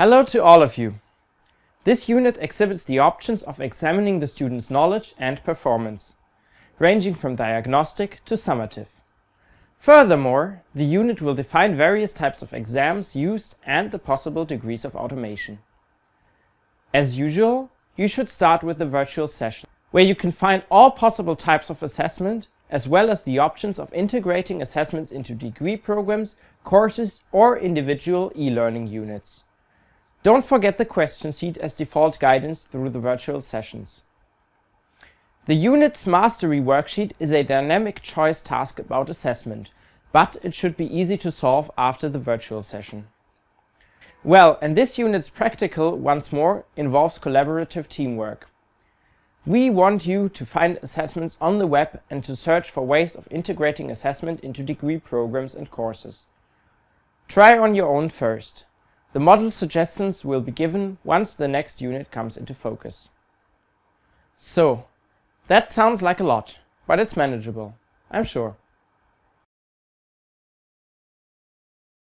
Hello to all of you. This unit exhibits the options of examining the student's knowledge and performance, ranging from diagnostic to summative. Furthermore, the unit will define various types of exams used and the possible degrees of automation. As usual, you should start with the virtual session, where you can find all possible types of assessment, as well as the options of integrating assessments into degree programs, courses or individual e-learning units. Don't forget the question sheet as default guidance through the virtual sessions. The unit's mastery worksheet is a dynamic choice task about assessment, but it should be easy to solve after the virtual session. Well, and this unit's practical, once more, involves collaborative teamwork. We want you to find assessments on the web and to search for ways of integrating assessment into degree programs and courses. Try on your own first. The model suggestions will be given once the next unit comes into focus. So, that sounds like a lot, but it's manageable, I'm sure.